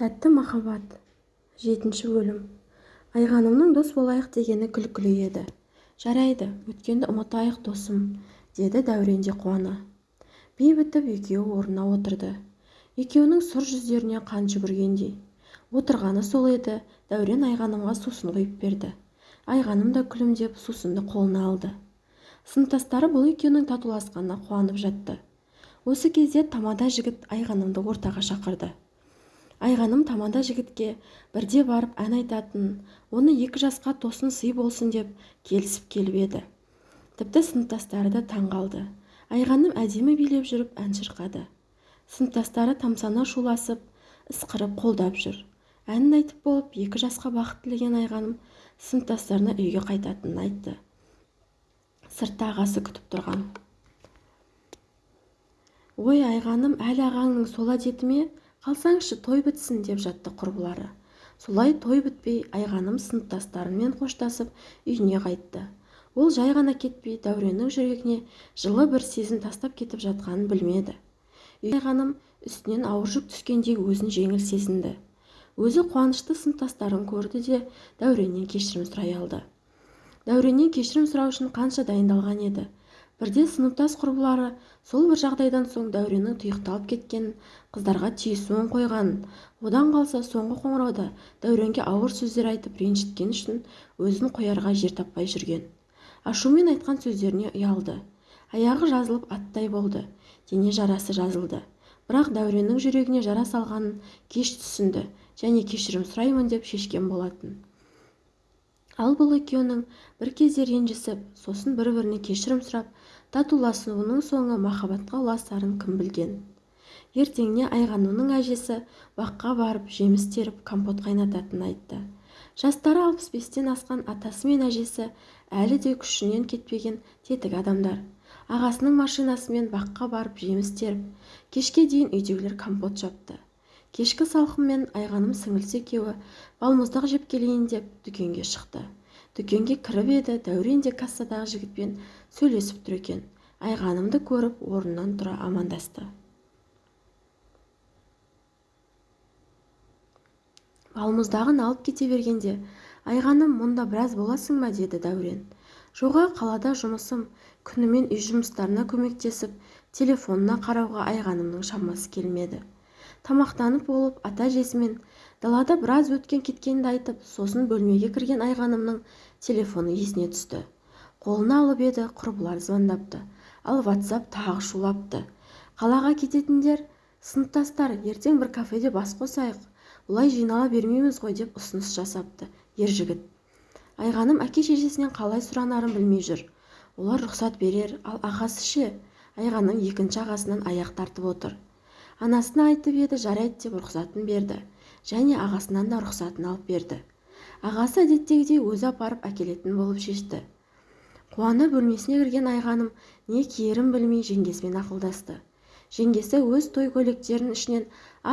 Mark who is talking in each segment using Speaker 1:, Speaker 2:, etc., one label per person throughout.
Speaker 1: тәтті махаббат. Жетінші бөлім айғанымның дос болайық дегені күлкілі еді. Жарайды өткенді ұмытайық досым деді дәурен де қуана би бітіп екеуі орнына отырды. Екеуінің сұр жүздеріне қан жүгіргендей. Отырғаны сол еді. Дәурен айғанымға сусын құйып берді. Айғаным да күлімдеп сусынды қолына алды. Сыныптастары бұл екеуінің татуласқанына қуанып жатты. Осы кезде тамада жігіт айғанымды ортаға шақырды. Айғаным тамада жігітке бірде барып ән айтатын оны екі жасқа тосын сый болсын деп келісіп келіп еді. Тіпті сыныптастары да таң қалды. Айғаным әдемі билеп жүріп ән шырқады. Сыныптастары тамсана шуласып ысқырып қолдап жүр. Әнін айтып болып екі жасқа бақыт тілеген айғаным сыныптастарына үйге қайтатынын айтты. Сыртта ағасы күтіп тұрған. Ой айғаным әлі ағаңның сол әдеті ме? Қалсаңшы той бітсін деп жатты құрбылары. Солай той бітпей айғаным сыныптастарымен қоштасып үйіне қайтты. Ол жай ғана кетпей дәуреннің жүрегіне жылы бір сезім тастап кетіп жатқанын білмеді. Айғаным үстінен ауыр жүк түскендей өзін жеңіл сезінді. Өзі қуанышты сыныптастарын көрді де дәуреннен кешірім сұрай алды. Дәуреннен кешірім сұрау үшін қанша дайындалған еді? Бірде сыныптас құрбылары сол бір жағдайдан соң дәуреннің тұйықталып кеткенін қыздарға тиісуін қойғанын одан қалса соңғы қоңырауда дәуренге ауыр сөздер айтып ренжіткені үшін өзін қоярға жер таппай жүрген. Ашумен айтқан сөздеріне ұялды. Аяғы жазылып аттай болды. Дене жарасы жазылды. Бірақ дәуреннің жүрегіне жара салғанын кеш түсінді және кешірім сұраймын деп шешкен болатын. Ал бұл екеуінің бір кезде ренжісіп сосын бір-біріне кешірім сұрап татуласуының соңы махаббатқа ұласарын кім білген? Ертеңіне айғанымның әжесі баққа барып жеміс теріп компот қайнататынын айтты. Жастары алпыс бестен асқан атасы мен әжесі әлі де күшінен кетпеген тетік адамдар. Ағасының машинасымен баққа барып жеміс теріп кешке дейін үйдегілер компот жапты. Кешкі салқынмен айғаным сіңілісі екеуі балмұздақ жеп келейін деп дүкенге шықты. Дүкенге кіріп еді дәурен де кассадағы жігітпен сөйлесіп тұр екен. Айғанымды көріп орнынан тұра амандасты. Балмұздағын алып кете бергенде айғаным мұнда біраз боласың ба? деді дәурен. Жоға қалада жұмысым күнімен үй жұмыстарына көмектесіп телефонына қарауға айғанымның шамасы келмеді. Тамақтанып болып ата-әжесімен далада біраз өткен-кеткенді айтып сосын бөлмеге кірген айғанымның телефоны есіне түсті. Қолына алып еді құрбылар звондапты. Ал ватсап тағы шулапты. Қалаға кететіндер сыныптастар ертең бір кафеде бас қосайық. Бұлай жинала бермейміз ғой деп ұсыныс жасапты ер жігіт айғаным әке-шешесінен қалай сұранарын білмей жүр. Олар рұқсат берер ал ағасы ше? Айғаным екінші ағасынан аяқ тартып отыр. Анасына айтып еді жарайды деп рұқсатын берді. Және ағасынан да рұқсатын алып берді. Ағасы әдеттегідей өзі апарып әкелетін болып шешті. Қуана бөлмесіне кірген айғаным не киерін білмей жеңгесімен ақылдасты. Жеңгесі өз той көйлектерінің ішінен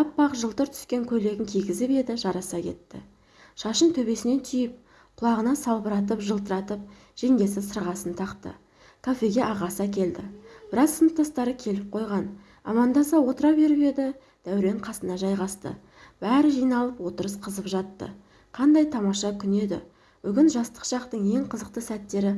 Speaker 1: аппақ жылтыр түскен көйлегін кигізіп еді жараса кетті. Шашын төбесінен түйіп құлағына салбыратып жылтыратып жеңгесі сырғасын тақты. Кафеге ағасы әкелді. Біраз сыныптастары келіп қойған. Амандаса отыра беріп еді дәурен қасына жайғасты. Бәрі жиналып отырыс қызып жатты. Қандай тамаша күн еді. Бүгін жастық шақтың ең қызықты сәттері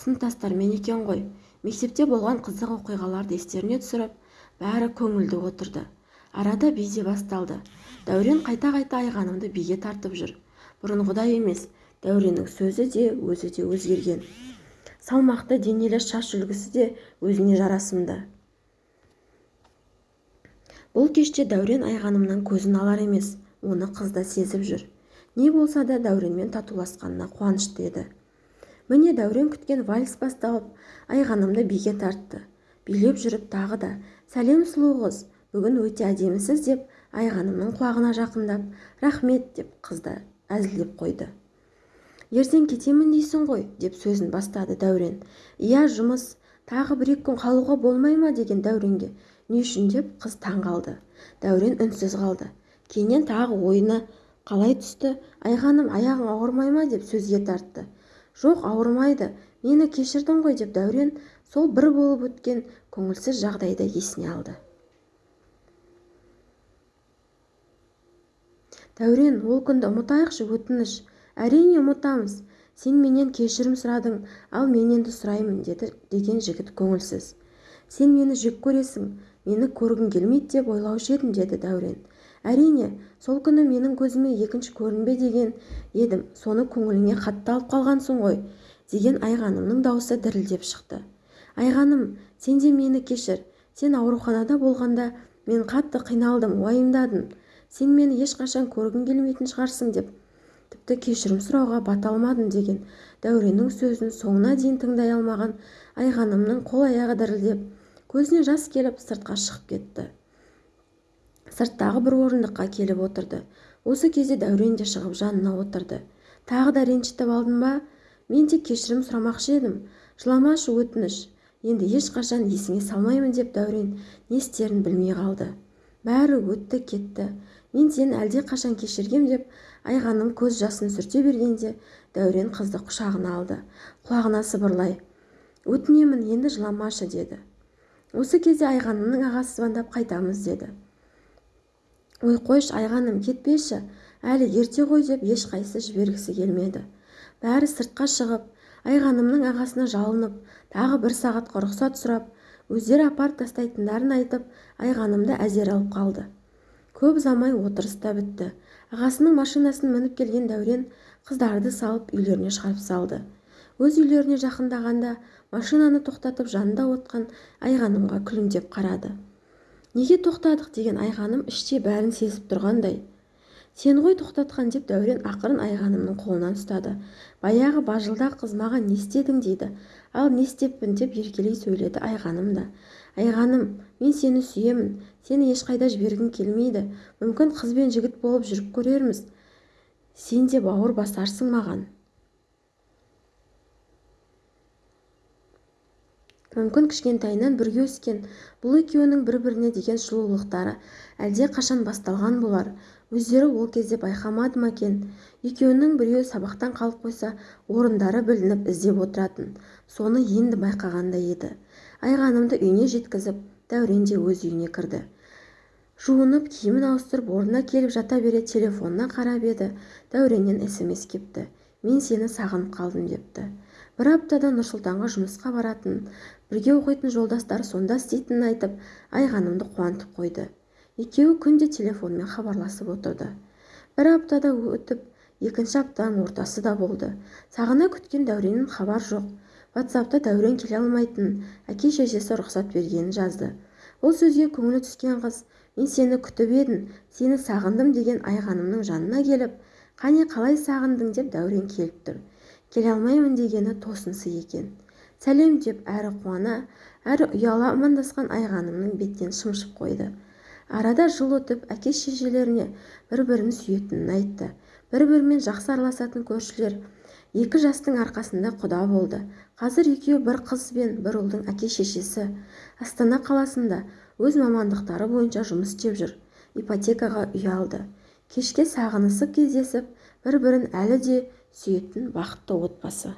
Speaker 1: сыныптастармен екен ғой. Мектепте болған қызық оқиғаларды естеріне түсіріп бәрі көңілді отырды. Арада би де басталды. Дәурен қайта-қайта айғанымды биге тартып жүр. Бұрынғыдай емес дәуреннің сөзі де өзі де өзгерген. Салмақты денелі шаш үлгісі де өзіне жарасымды. Бұл кеште дәурен айғанымнан көзін алар емес оны қыз да сезіп жүр. Не болса да дәуренмен татуласқанына қуанышты еді. Міне дәурен күткен вальс басталып айғанымды биге тартты. Билеп жүріп тағы да сәлем сұлу қыз бүгін өте әдемісіз деп айғанымның құлағына жақындап рахмет деп қыз да әзілдеп қойды. Ертең кетемін дейсің ғой деп сөзін бастады дәурен. Иә жұмыс тағы бір-екі күн қалуға болмай ма? деген дәуренге не үшін? деп қыз таң қалды. Дәурен үнсіз қалды. Кейіннен тағы ойына қалай түсті? Айғаным аяғың ауырмай ма? деп сөзге тартты. Жоқ ауырмайды. Мені кешірдің ғой деп дәурен сол бір болып өткен көңілсіз жағдайды есіне алды. Дәурен ол күнді ұмытайықшы өтініш. Әрине ұмытамыз. Сен менен кешірім сұрадың ал мен енді сұраймын деді деген жігіт көңілсіз. Сен мені жек көресің мені көргің келмейді деп ойлаушы едім деді дәурен. Әрине сол күні менің көзіме екінші көрінбе деген едім. Соны көңіліңе қатты алып қалғансың ғой деген айғанымның даусы дірілдеп шықты. Айғаным сен де мені кешір. Сен ауруханада болғанда мен қатты қиналдым уайымдадым. Сен мені ешқашан көргің келмейтін шығарсың деп тіпті кешірім сұрауға бата алмадым деген дәуреннің сөзін соңына дейін тыңдай алмаған айғанымның қол-аяғы дірілдеп көзіне жас келіп сыртқа шығып кетті. Сырттағы бір орындыққа келіп отырды. Осы кезде дәурен де шығып жанына отырды. Тағы да ренжітіп алдым ба? Мен тек кешірім сұрамақшы едім. Жыламашы өтініш. Енді ешқашан есіңе салмаймын деп дәурен не істерін білмей қалды. Бәрі өтті кетті. Мен сені әлдеқашан кешіргем деп айғаным көз жасын сүрте бергенде дәурен қызды құшағына алды. Құлағына сыбырлай. Өтінемін енді жыламашы деді. Осы кезде айғанымның ағасы звондап қайтамыз деді. Ой қойшы айғаным кетпеші әлі ерте ғой деп ешқайсысы жібергісі келмеді. Бәрі сыртқа шығып айғанымның ағасына жалынып тағы бір сағатқа рұқсат сұрап өздері апарып тастайтындарын айтып айғанымды әзер алып қалды. Көп ұзамай отырыс та бітті. Ағасының машинасын мініп келген дәурен қыздарды салып үйлеріне шығарып салды. Өз үйлеріне жақындағанда машинаны тоқтатып жанында отқан айғанымға күлімдеп қарады. Неге тоқтадық? деген айғаным іштей бәрін сезіп тұрғандай. Сен ғой тоқтатқан? деп дәурен ақырын айғанымның қолынан ұстады. Баяғы бажылдақ қыз маған не істедің? дейді. Ал не істеппін? деп еркелей сөйледі айғаным да. Айғаным мен сені сүйемін. Сені ешқайда жібергім келмейді. Мүмкін қыз бен жігіт болып жүріп көрерміз. Сен де бауыр басарсың маған мүмкін кішкентайынан бірге өскен бұл екеуінің бір-біріне деген сұлулықтары әлде қашан басталған болар. өздері ол кезде байқамады ма екен? екеуінің біреуі сабақтан қалып қойса орындары білініп іздеп отыратын. соны енді байқағандай еді. айғанымды үйіне жеткізіп дәурен де өз үйіне кірді. жуынып киімін ауыстырып орнына келіп жата бере телефонына қарап еді. дәуреннен смс кепті. мен сені сағынып қалдым депті. Бір аптада нұрсұлтанға жұмысқа баратын бірге оқитын жолдастары сонда істейтінін айтып айғанымды қуантып қойды. Екеуі күнде телефонмен хабарласып отырды. Бір аптада өтіп екінші аптаның ортасы да болды. Сағына күткен дәуреннен хабар жоқ. Ватсапта дәурен келе алмайтынын әке-шешесі рұқсат бергенін жазды. Бұл сөзге көңілі түскен қыз мен сені күтіп едім сені сағындым деген айғанымның жанына келіп қане қалай сағындың? деп дәурен келіп тұр. Келе алмаймын дегені тосынсый екен. Сәлем деп әрі қуана әрі ұяла амандасқан айғанымның беттен шымшып қойды. Арада жыл өтіп әке-шешелеріне бір-бірін сүйетінін айтты. Бір-бірімен жақсы араласатын көршілер екі жастың арқасында құда болды. Қазір екеуі бір қыз бен бір ұлдың әке-шешесі. Астана қаласында өз мамандықтары бойынша жұмыс істеп жүр. Ипотекаға үй алды кешке сағынысып кездесіп бір-бірін әлі де сүйетін бақытты отбасы.